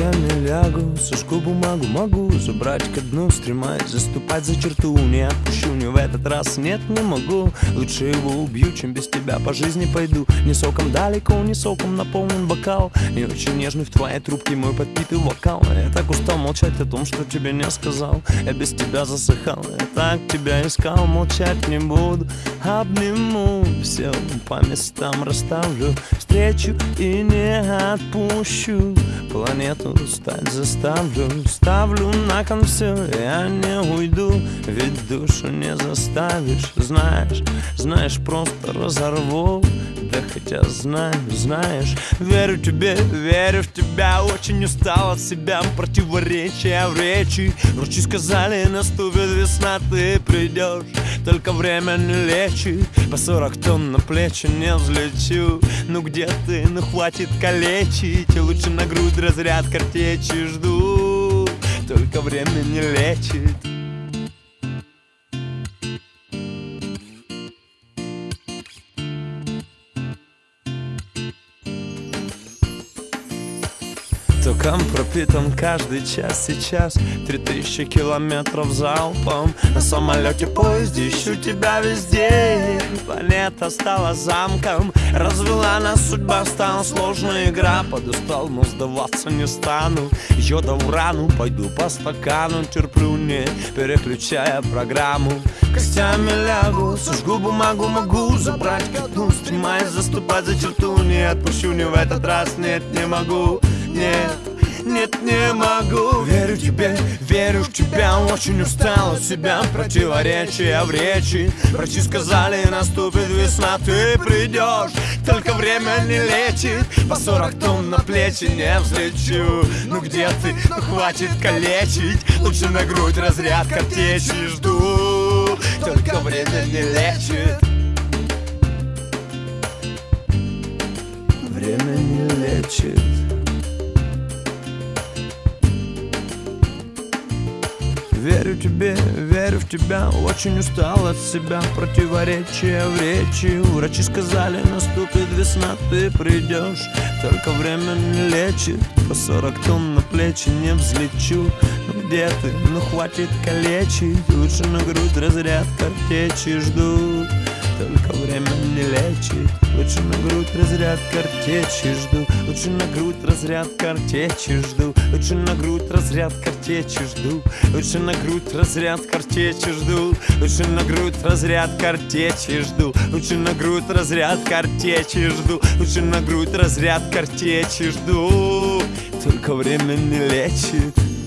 костями лягу Сожгу бумагу, могу забрать ко дну Стремаюсь заступать за черту Не отпущу, не в этот раз, нет, не могу. Лучше его убью, чем без тебя по жизни пойду. Не соком далеко, не соком наполнен бокал. Не очень нежный в твоей трубке мой подпитый вокал. Я так устал молчать о том, что тебе не сказал. Я без тебя засыхал, я так тебя искал. Молчать не буду, обниму Все по местам расставлю. Встречу и не отпущу Планету стать заставлю Ставлю на кон все, я не уйду Ведь душу не заставишь. Знаешь, знаешь, просто разорву Да хотя знаю, знаешь Верю тебе, верю в тебя. Очень устал от себя Противоречия в речи. Врачи сказали, наступит весна Ты придешь, только время не лечит По сорок тонн на плечи не взлечу. Ну где ты, ну хватит калечить. Лучше на грудь разряд картечи жду. Только время не лечит Током пропитан каждый час сейчас Три тысячи километров залпом. На самолете, поезде ищу тебя везде Планета стала замком Развела нас судьба, стала сложная игра Подустал, но сдаваться не стану. Йода в рану, пойду по стакану Терплю, не переключая программу. Костями лягу, сожгу бумагу, могу Забрать коду, стремаясь заступать за черту Не отпущу, не в этот раз, нет, не могу нет, нет, не могу. Верю тебе, верю в тебя Очень устал от себя. Противоречия в речи Врачи сказали, наступит весна Ты придешь, только время не лечит. По сорок тонн на плечи не взлечу. Ну где ты, ну хватит калечить. Лучше на грудь разряд картечи жду. Только время не лечит Верю тебе, верю в тебя Очень устал от себя. Противоречия в речи Врачи сказали, наступит весна Ты придешь, только время не лечит По сорок тонн на плечи не взлечу. Ну где ты, ну хватит калечить Лучше на грудь разряд картечи жду только время не лечит? Лучше на грудь разряд картечи жду. Лучше на грудь разряд картечи жду. Лучше на грудь разряд картечи жду. Лучше на грудь разряд картечи жду. Лучше на грудь разряд картечи жду. Лучше на грудь разряд картечи жду. Лучше на грудь разряд картечи жду. Только время не лечит